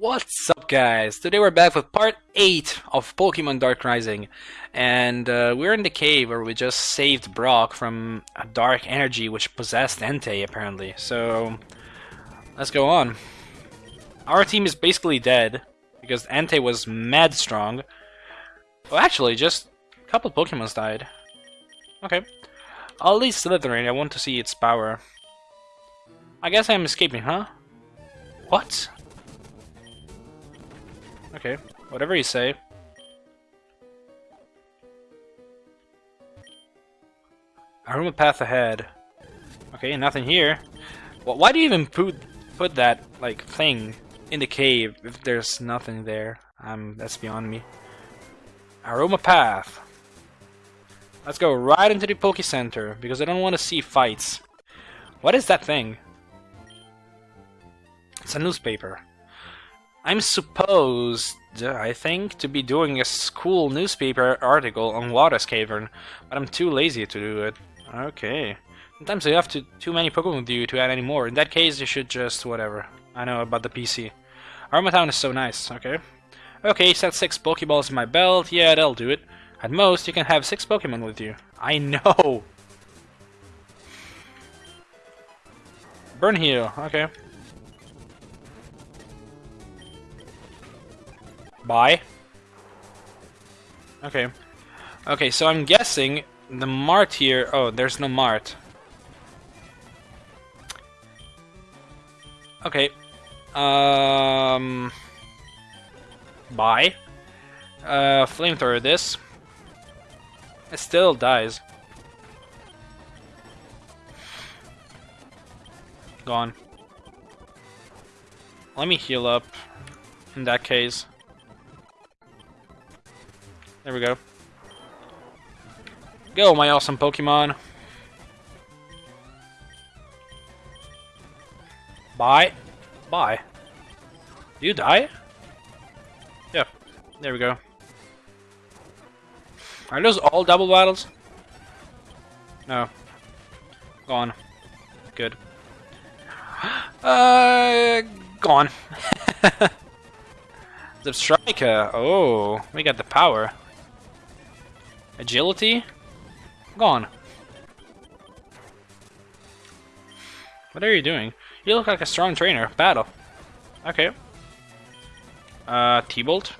What's up guys? Today we're back with part 8 of Pokemon Dark Rising and uh, we're in the cave where we just saved Brock from a dark energy which possessed Entei apparently. So let's go on. Our team is basically dead because Entei was mad strong. Well actually just a couple Pokemons died. Okay. I'll leave Slytherin, I want to see its power. I guess I'm escaping, huh? What? Okay, whatever you say. Aroma path ahead. Okay, nothing here. Well, why do you even put put that like thing in the cave if there's nothing there? Um, that's beyond me. Aroma path. Let's go right into the Poke Center because I don't want to see fights. What is that thing? It's a newspaper. I'm supposed, I think, to be doing a school newspaper article on Water's Cavern, but I'm too lazy to do it. Okay. Sometimes you have to, too many Pokemon with you to add any more. In that case, you should just, whatever. I know about the PC. Town is so nice, okay. Okay, set 6 Pokeballs in my belt, yeah, that'll do it. At most, you can have 6 Pokemon with you. I know! Burn Heal, okay. Bye. Okay. Okay, so I'm guessing the mart here... Oh, there's no mart. Okay. Um... Bye. Uh, flamethrower this. It still dies. Gone. Let me heal up in that case. There we go. Go, my awesome Pokemon. Bye. Bye. Do you die? Yeah. There we go. Are those all double battles? No. Gone. Good. Uh, gone. the Striker. Oh, we got the power. Agility? Gone. What are you doing? You look like a strong trainer. Battle. Okay. Uh, T-Bolt.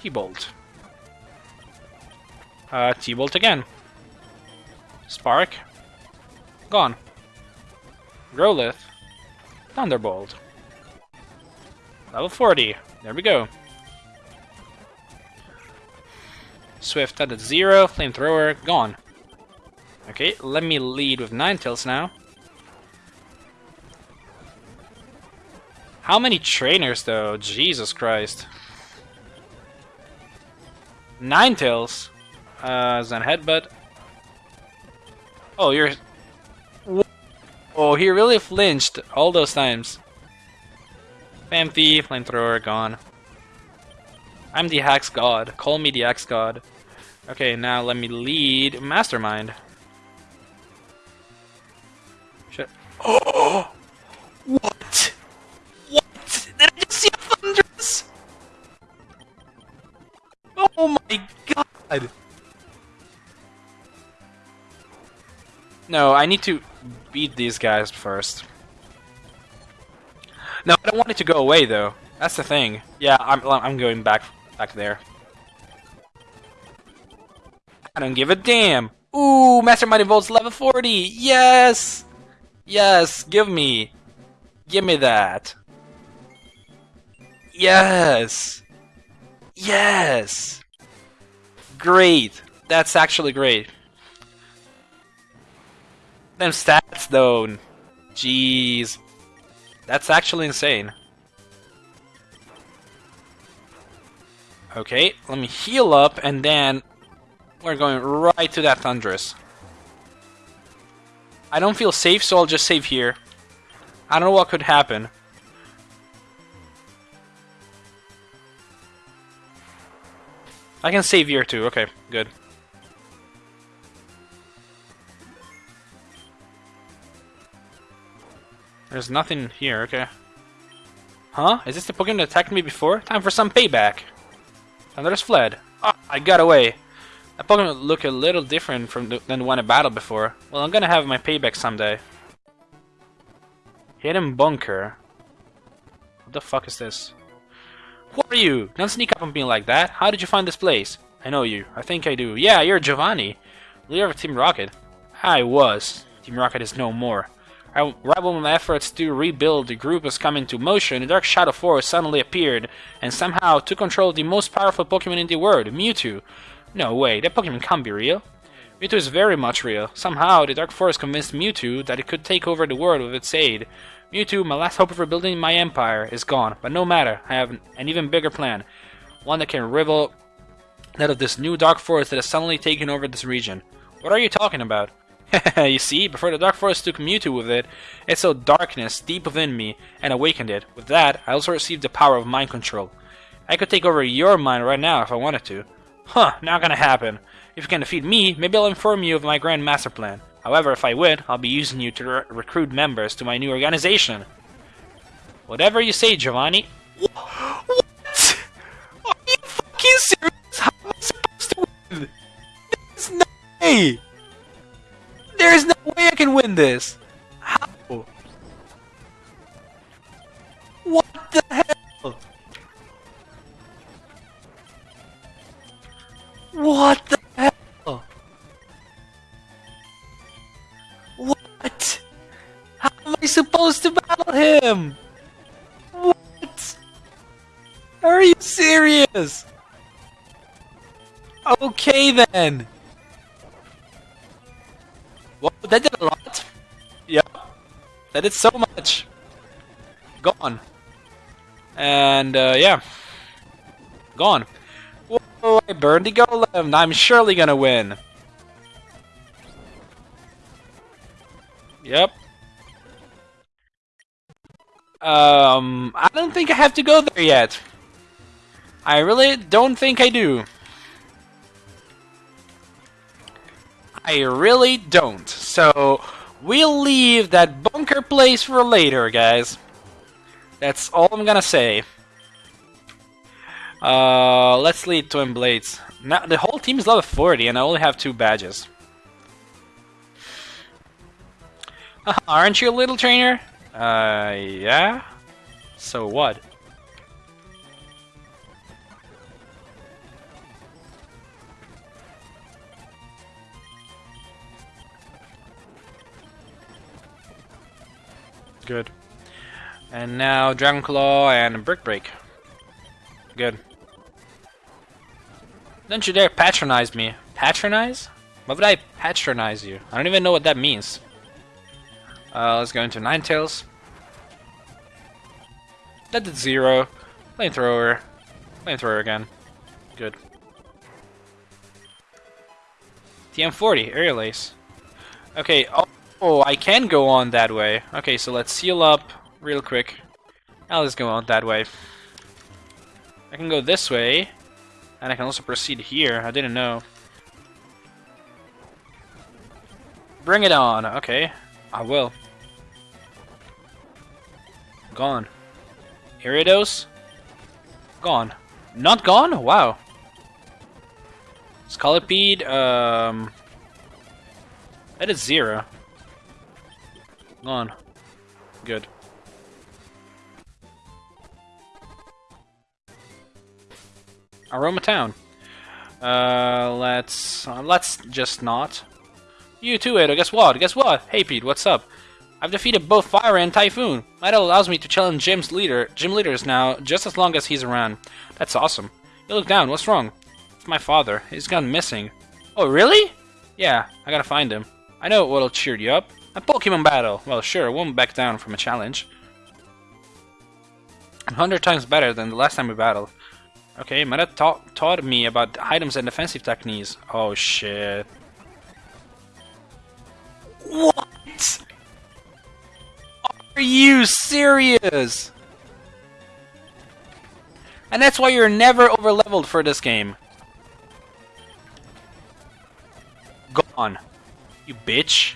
T-Bolt. Uh, T-Bolt again. Spark. Gone. Growlithe. Thunderbolt. Level 40. There we go. Swift at zero, flamethrower gone. Okay, let me lead with Ninetales now. How many trainers though? Jesus Christ. Ninetales. Uh, Zen Headbutt. Oh, you're... Oh, he really flinched all those times. Phanpy, Flamethrower, gone. I'm the Axe God. Call me the Axe God. Okay, now let me lead Mastermind. Shit. Oh! What? What? Did I just see a Thundurus? Oh my god! No, I need to beat these guys first. No, I don't want it to go away though. That's the thing. Yeah, I'm I'm going back back there. I don't give a damn. Ooh, Mastermind Evolves level 40. Yes! Yes, give me. Give me that. Yes! Yes! Great. That's actually great. Them stats though. Jeez. That's actually insane. Okay, let me heal up and then we're going right to that Thundurus. I don't feel safe, so I'll just save here. I don't know what could happen. I can save here too, okay, good. There's nothing here, okay. Huh? Is this the Pokemon that attacked me before? Time for some payback. Thundurus fled. Ah, I got away. That Pokemon look a little different from the, than the one I battled before. Well, I'm gonna have my payback someday. Hidden bunker. What the fuck is this? Who are you? Don't sneak up on me like that. How did you find this place? I know you. I think I do. Yeah, you're Giovanni. Leader of Team Rocket. I was. Team Rocket is no more. Right when my efforts to rebuild the group was coming to motion, the Dark Shadow Force suddenly appeared and somehow took control of the most powerful Pokemon in the world, Mewtwo. No way, that Pokemon can't be real. Mewtwo is very much real. Somehow, the Dark Forest convinced Mewtwo that it could take over the world with its aid. Mewtwo, my last hope of rebuilding my empire, is gone, but no matter, I have an even bigger plan. One that can rival that of this new Dark Forest that has suddenly taken over this region. What are you talking about? you see, before the Dark Forest took Mewtwo with it, it saw darkness deep within me and awakened it. With that, I also received the power of mind control. I could take over your mind right now if I wanted to. Huh, not gonna happen. If you can defeat me, maybe I'll inform you of my grand master plan. However, if I win, I'll be using you to re recruit members to my new organization. Whatever you say, Giovanni. What? Are you fucking serious? How am I supposed to win? There's no way! There's no way I can win this! How? What the hell? What the hell? What? How am I supposed to battle him? What? Are you serious? Okay then. Whoa, that did a lot. Yep. That did so much. Gone. And, uh, yeah. Gone. Burned the golem. I'm surely gonna win. Yep. Um, I don't think I have to go there yet. I really don't think I do. I really don't. So, we'll leave that bunker place for later, guys. That's all I'm gonna say. Uh, let's lead Twin Blades. Now, the whole team is level 40 and I only have two badges. aren't you a little trainer? Uh, yeah? So what? Good. And now Dragon Claw and Brick Break. Good. Don't you dare patronize me. Patronize? Why would I patronize you? I don't even know what that means. Uh, let's go into Ninetales. That did zero. Flamethrower. Flamethrower again. Good. TM40, Aerial Ace. Okay, oh, oh, I can go on that way. Okay, so let's seal up real quick. Now let's go on that way. I can go this way, and I can also proceed here. I didn't know. Bring it on. Okay, I will. Gone. Iridos? Gone. Not gone? Wow. Scolipede, um... That is zero. Gone. Good. Aroma Town. Uh, let's... Uh, let's just not. You too, Edo. Guess what? Guess what? Hey, Pete, what's up? I've defeated both Fire and Typhoon. That allows me to challenge gym's leader, gym leaders now, just as long as he's around. That's awesome. You look down. What's wrong? It's my father. He's gone missing. Oh, really? Yeah, I gotta find him. I know what'll cheer you up. A Pokemon battle. Well, sure, won't back down from a challenge. A hundred times better than the last time we battled. Okay, Meta ta taught me about items and defensive techniques. Oh, shit. What? Are you serious? And that's why you're never over leveled for this game. Gone. You bitch.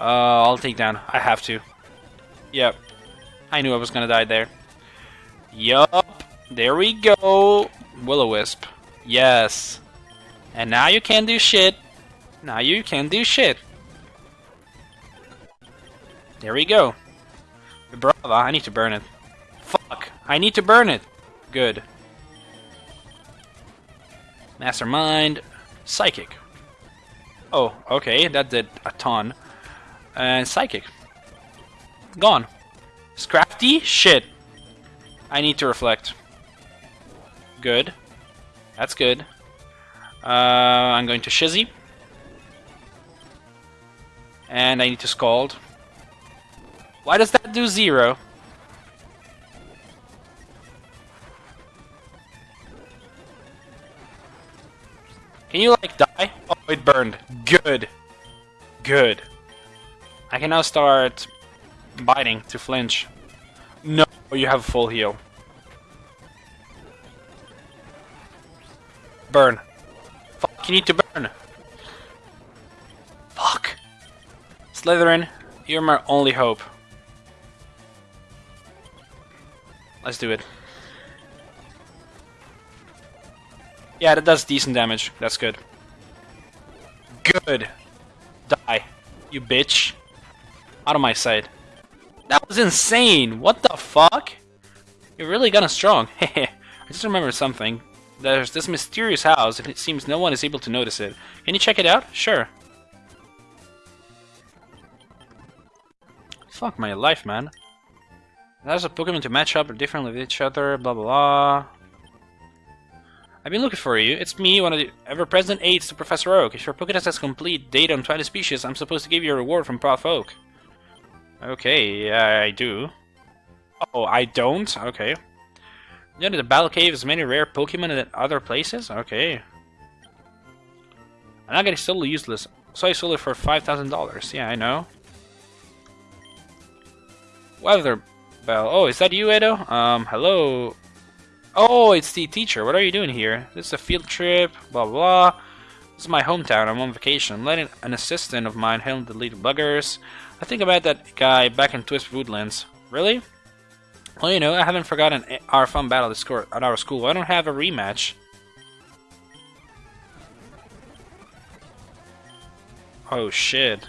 Uh, I'll take down. I have to. Yep. I knew I was gonna die there. Yup. There we go. Will-O-Wisp. Yes. And now you can do shit. Now you can do shit. There we go. Brava, I need to burn it. Fuck, I need to burn it. Good. Mastermind. Psychic. Oh, okay, that did a ton. And Psychic. Gone. Scrafty? Shit. I need to reflect. Good. That's good. Uh, I'm going to Shizzy. And I need to Scald. Why does that do zero? Can you, like, die? Oh, it burned. Good. Good. I can now start biting to flinch. No, you have full heal. Burn. Fuck, you need to burn. Fuck. Slytherin, you're my only hope. Let's do it. Yeah, that does decent damage. That's good. Good. Die. You bitch. Out of my sight. That was insane! What the fuck? You're really gonna strong. I just remember something. There's this mysterious house, and it seems no one is able to notice it. Can you check it out? Sure. Fuck my life, man. There's a Pokemon to match up differently with each other, blah blah blah. I've been looking for you. It's me, one of the ever-present aides to Professor Oak. If your Pokédex has complete data on 20 species, I'm supposed to give you a reward from Prof. Oak. Okay, I do. Oh, I don't? Okay. You know the Battle Cave has many rare Pokemon in other places? Okay. I'm not getting totally useless. So I sold it for $5,000. Yeah, I know. Weather Bell. Oh, is that you, Edo? Um, hello. Oh, it's the teacher. What are you doing here? This is a field trip, blah blah. This is my hometown. I'm on vacation. I'm letting an assistant of mine handle the little buggers. I think about that guy back in Twist Woodlands. Really? Well, you know, I haven't forgotten our fun battle at our school. I don't have a rematch. Oh shit.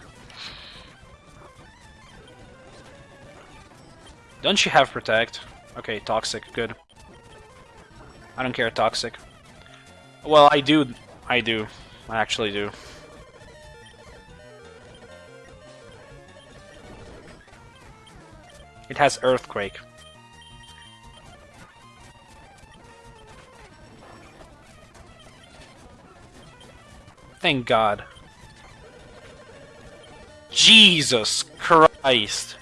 Don't you have Protect? Okay, Toxic, good. I don't care, Toxic. Well, I do. I do. I actually do. It has Earthquake. Thank God. Jesus Christ.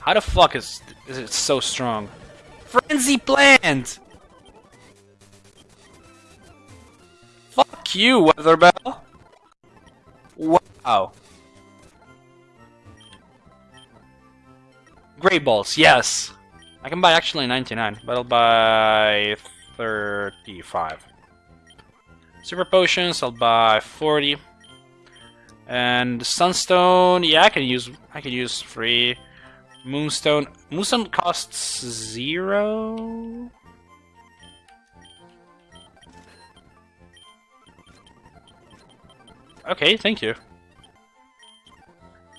How the fuck is, is it so strong? Frenzy plant! Fuck you, Weatherbell! Wow. Great balls, yes! I can buy actually 99, but I'll buy 35. Super potions, I'll buy 40. And Sunstone, yeah, I can use I can use three. Moonstone. Moonstone costs zero. Okay, thank you.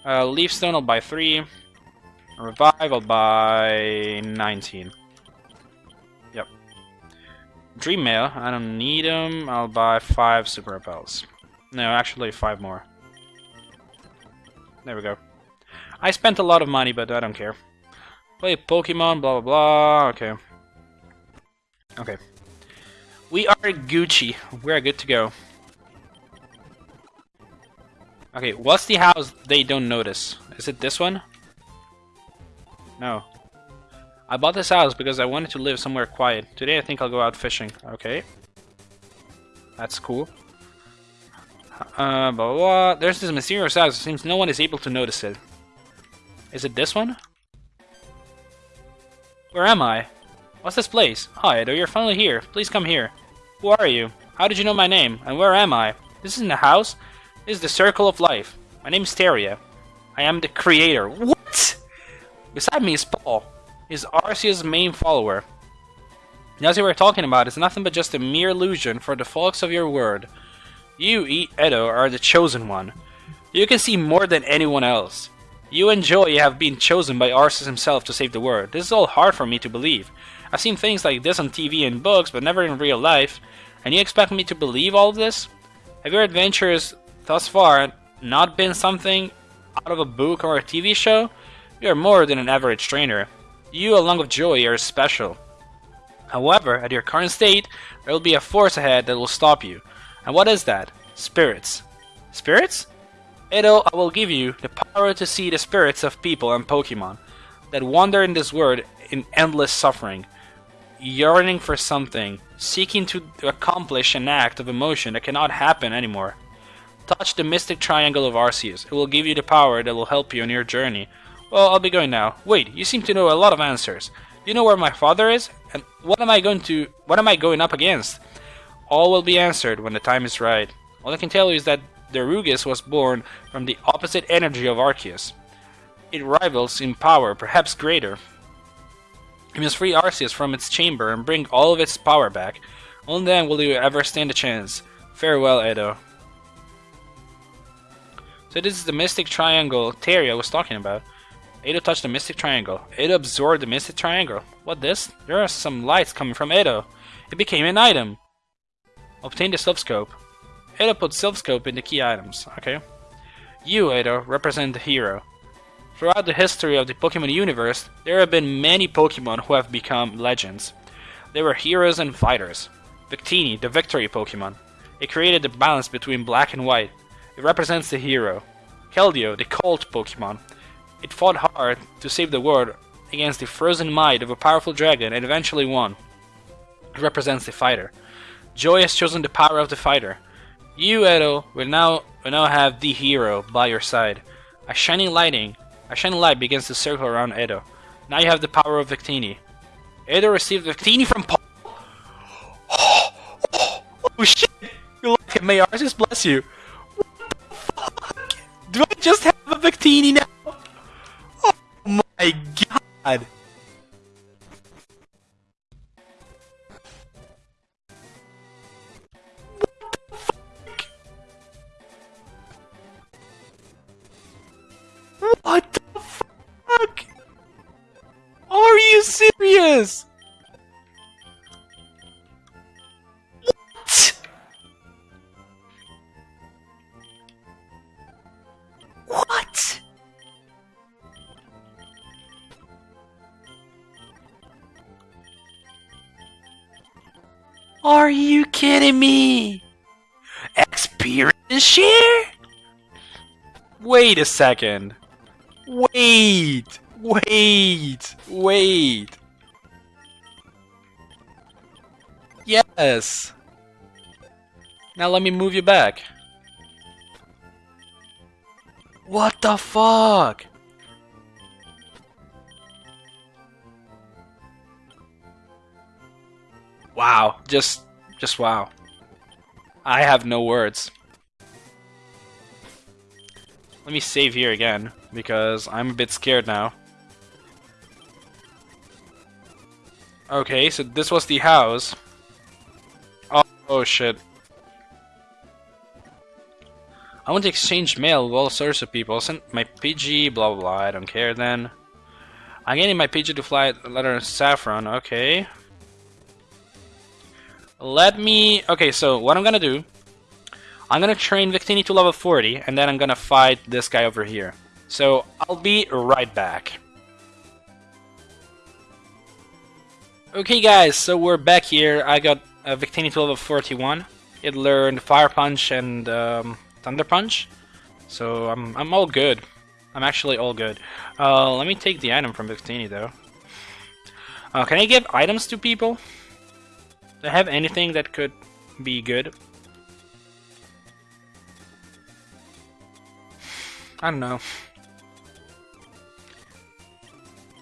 Uh, Leafstone, I'll buy three. Revive, I'll 19. Yep. Dream Mail, I don't need them. I'll buy five Super Repels. No, actually, five more. There we go. I spent a lot of money, but I don't care. Play Pokemon, blah blah blah. Okay. Okay. We are Gucci. We're good to go. Okay, what's the house they don't notice? Is it this one? No. I bought this house because I wanted to live somewhere quiet. Today I think I'll go out fishing. Okay. That's cool. Uh, blah, blah, blah. There's this mysterious house. It seems no one is able to notice it. Is it this one? Where am I? What's this place? Hi, Edo, you're finally here. Please come here. Who are you? How did you know my name? And where am I? This isn't a house. This is the circle of life. My name is Teria. I am the creator. What? Beside me is Paul. He's Arceus' main follower. The Arceus we're talking about is nothing but just a mere illusion for the folks of your word. You, e Edo, are the chosen one. You can see more than anyone else. You and Joy have been chosen by Arceus himself to save the world. This is all hard for me to believe. I've seen things like this on TV and books, but never in real life. And you expect me to believe all of this? Have your adventures thus far not been something out of a book or a TV show? You are more than an average trainer. You, along with Joy, are special. However, at your current state, there will be a force ahead that will stop you. And what is that? Spirits. Spirits? Edo, I will give you the power to see the spirits of people and Pokemon that wander in this world in endless suffering, yearning for something, seeking to accomplish an act of emotion that cannot happen anymore. Touch the Mystic Triangle of Arceus. It will give you the power that will help you on your journey. Well, I'll be going now. Wait, you seem to know a lot of answers. Do you know where my father is? And what am I going to what am I going up against? All will be answered when the time is right. All I can tell you is that Darugis was born from the opposite energy of Arceus. It rivals in power, perhaps greater. You must free Arceus from its chamber and bring all of its power back. Only then will you ever stand a chance. Farewell, Edo. So this is the Mystic Triangle Teria was talking about. Edo touched the Mystic Triangle. Edo absorbed the Mystic Triangle. What this? There are some lights coming from Edo. It became an item. Obtain the Silph Scope. Edo put Silph Scope in the key items. Okay. You, Edo, represent the hero. Throughout the history of the Pokemon universe, there have been many Pokemon who have become legends. They were heroes and fighters. Victini, the victory Pokemon. It created the balance between black and white. It represents the hero. Keldeo, the colt Pokemon. It fought hard to save the world against the frozen might of a powerful dragon and eventually won. It represents the fighter. Joy has chosen the power of the fighter. You, Edo, will now will now have the hero by your side. A shining lighting, a shining light begins to circle around Edo. Now you have the power of Victini. Edo received Victini from Paul. Oh, oh, oh shit! You like it, may Arceus bless you. What the fuck? Do I just have a Victini now? God! Wait a second. Wait! Wait! Wait! Yes! Now let me move you back. What the fuck? Wow, just just wow. I have no words. Let me save here again, because I'm a bit scared now. Okay, so this was the house. Oh, oh shit. I want to exchange mail with all sorts of people. Send my PG, blah blah blah, I don't care then. I'm getting my PG to fly a letter Saffron, okay. Let me... Okay, so what I'm gonna do... I'm gonna train Victini to level 40, and then I'm gonna fight this guy over here. So, I'll be right back. Okay guys, so we're back here. I got uh, Victini to level 41. It learned Fire Punch and um, Thunder Punch. So I'm, I'm all good. I'm actually all good. Uh, let me take the item from Victini though. Uh, can I give items to people? Do I have anything that could be good? I don't know.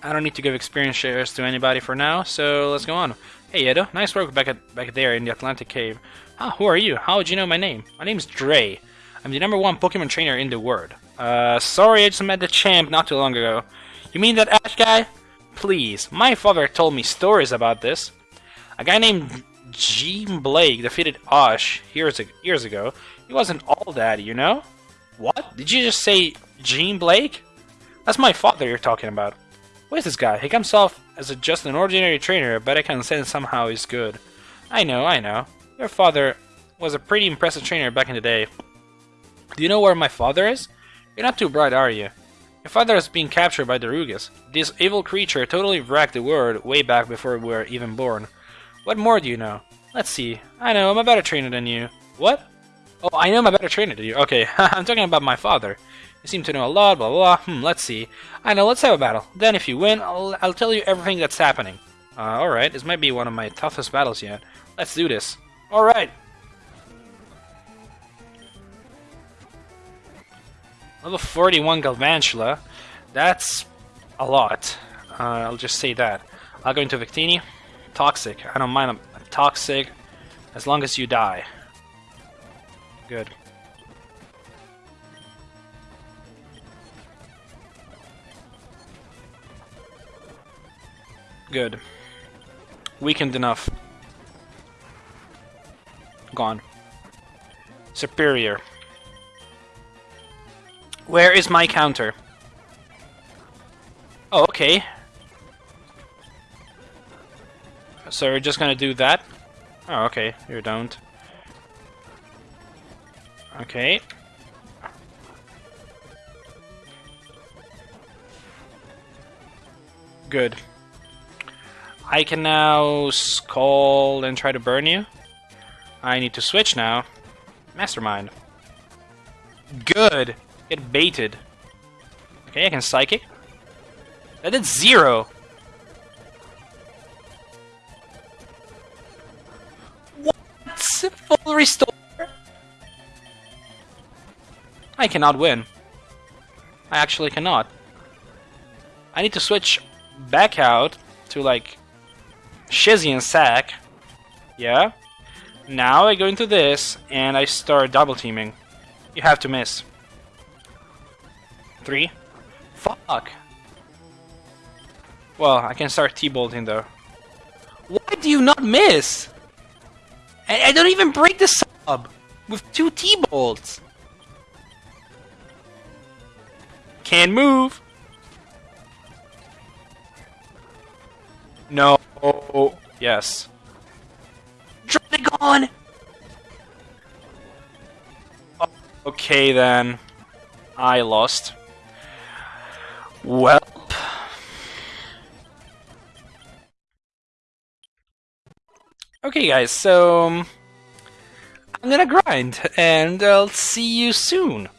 I don't need to give experience shares to anybody for now, so let's go on. Hey Edo, nice work back at back there in the Atlantic Cave. Ah, who are you? How would you know my name? My name's Dre. I'm the number one Pokemon trainer in the world. Uh, sorry I just met the champ not too long ago. You mean that Ash guy? Please, my father told me stories about this. A guy named Gene Blake defeated Ash years, years ago. He wasn't all that, you know? What? Did you just say Gene Blake? That's my father you're talking about. Who is this guy? He comes off as a, just an ordinary trainer, but I can sense somehow he's good. I know, I know. Your father was a pretty impressive trainer back in the day. Do you know where my father is? You're not too bright, are you? Your father has been captured by Darugis. This evil creature totally wrecked the world way back before we were even born. What more do you know? Let's see. I know, I'm a better trainer than you. What? Oh, I know I'm better trainer than you. Okay, I'm talking about my father. You seem to know a lot, blah, blah, blah. Hmm, let's see. I know, let's have a battle. Then if you win, I'll, I'll tell you everything that's happening. Uh, alright, this might be one of my toughest battles yet. Let's do this. Alright. Level 41 Galvantula. That's a lot. Uh, I'll just say that. I'll go into Victini. Toxic. I don't mind a toxic as long as you die. Good. Good. Weakened enough. Gone. Superior. Where is my counter? Oh, okay. So you're just gonna do that? Oh, okay. You don't. Okay. Good. I can now call and try to burn you. I need to switch now. Mastermind. Good. Get baited. Okay, I can psychic. That did zero. What? Full restore? I cannot win. I actually cannot. I need to switch back out to like Shizzy and Sack. Yeah. Now I go into this and I start double teaming. You have to miss. Three. Fuck. Well, I can start T-bolting though. Why do you not miss? I, I don't even break the sub with two T-bolts. Can move. No. Yes. Dragon! Okay then. I lost. Well. Okay guys, so... Um, I'm gonna grind, and I'll see you soon.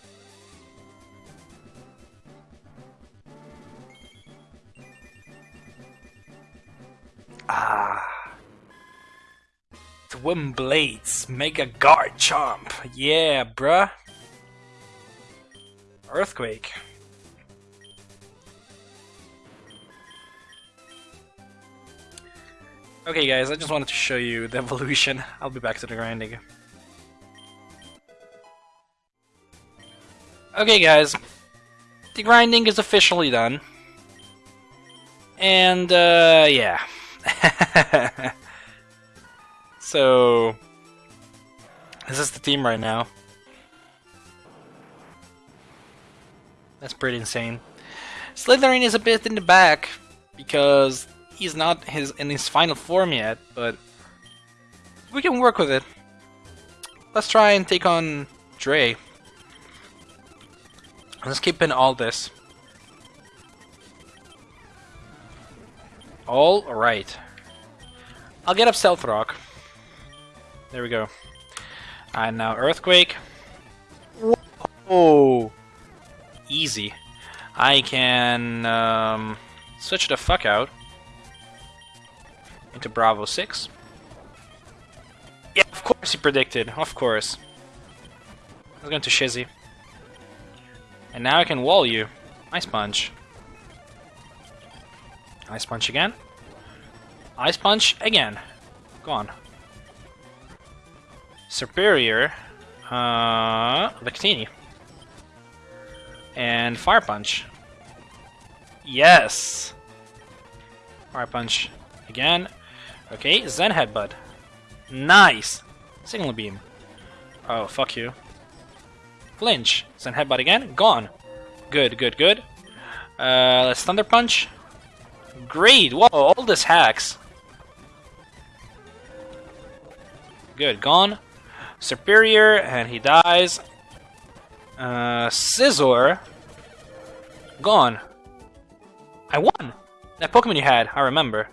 Twin Blades, Mega Garchomp. Yeah, bruh. Earthquake. Okay guys, I just wanted to show you the evolution. I'll be back to the grinding. Okay guys, the grinding is officially done. And, uh, yeah. so, this is the team right now. That's pretty insane. Slytherin is a bit in the back because he's not his in his final form yet, but we can work with it. Let's try and take on Dre. Let's keep in all this. All right. I'll get up Stealth Rock. There we go. And now Earthquake. Whoa! Easy. I can um, switch the fuck out into Bravo 6. Yeah, of course he predicted. Of course. I was going to Shizzy. And now I can wall you. Ice Punch. Ice Punch again. Ice Punch again. Go on. Superior, uh, Victini. And Fire Punch. Yes! Fire Punch again. Okay, Zen Headbutt. Nice! Signal Beam. Oh, fuck you. Flinch. Zen Headbutt again. Gone. Good, good, good. Uh, let's Thunder Punch. Great! Whoa, all this hacks. Good, gone. Superior, and he dies. Uh, Scizor. Gone. I won! That Pokemon you had, I remember.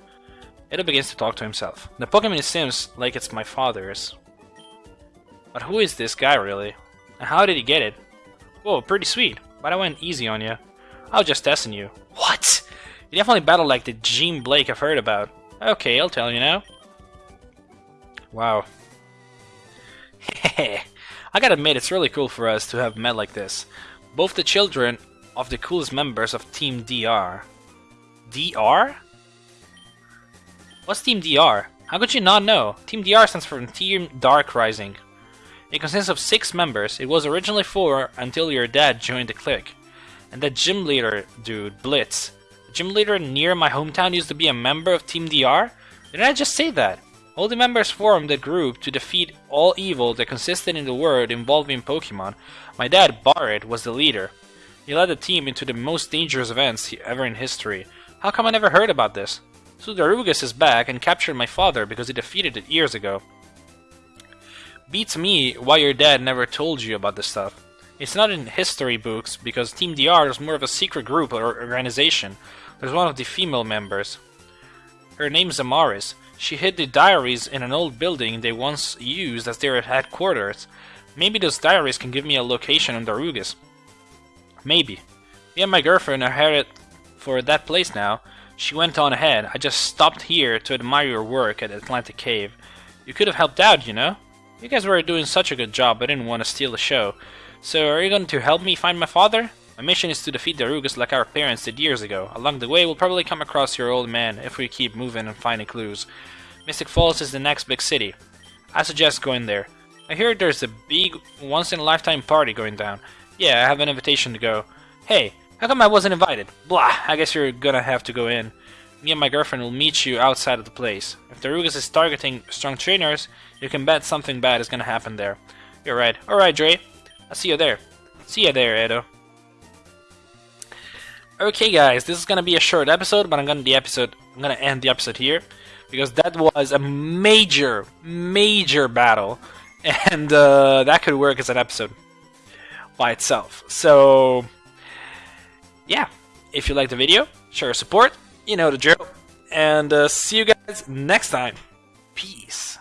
Edo begins to talk to himself. The Pokemon seems like it's my father's. But who is this guy, really? And how did he get it? Whoa, pretty sweet. But I went easy on you. I was just testing you. What? You definitely battled like the Gene Blake I've heard about. Okay, I'll tell you now. Wow. I gotta admit, it's really cool for us to have met like this. Both the children of the coolest members of Team DR. DR? What's Team DR? How could you not know? Team DR stands for Team Dark Rising. It consists of six members. It was originally four until your dad joined the clique. And that gym leader dude, Blitz. The gym leader near my hometown used to be a member of Team DR? Didn't I just say that? All the members formed a group to defeat all evil that consisted in the world involving Pokemon. My dad, Barret, was the leader. He led the team into the most dangerous events ever in history. How come I never heard about this? Sudarugas is back and captured my father because he defeated it years ago. Beats me why your dad never told you about this stuff. It's not in history books because Team DR is more of a secret group or organization. There's one of the female members. Her name's Amaris. She hid the diaries in an old building they once used as their headquarters. Maybe those diaries can give me a location on Darugis. Maybe. Me and my girlfriend are headed for that place now. She went on ahead. I just stopped here to admire your work at Atlantic Cave. You could have helped out, you know? You guys were doing such a good job, I didn't want to steal the show. So, are you going to help me find my father? My mission is to defeat Darugis like our parents did years ago. Along the way, we'll probably come across your old man if we keep moving and finding clues. Mystic Falls is the next big city. I suggest going there. I hear there's a big, once-in-a-lifetime party going down. Yeah, I have an invitation to go. Hey, how come I wasn't invited? Blah, I guess you're gonna have to go in. Me and my girlfriend will meet you outside of the place. If Darugis is targeting strong trainers, you can bet something bad is gonna happen there. You're right. Alright, Dre. I'll see you there. See you there, Edo. Okay, guys, this is gonna be a short episode, but I'm gonna the episode. I'm gonna end the episode here because that was a major, major battle, and uh, that could work as an episode by itself. So, yeah, if you liked the video, show your support. You know the drill, and uh, see you guys next time. Peace.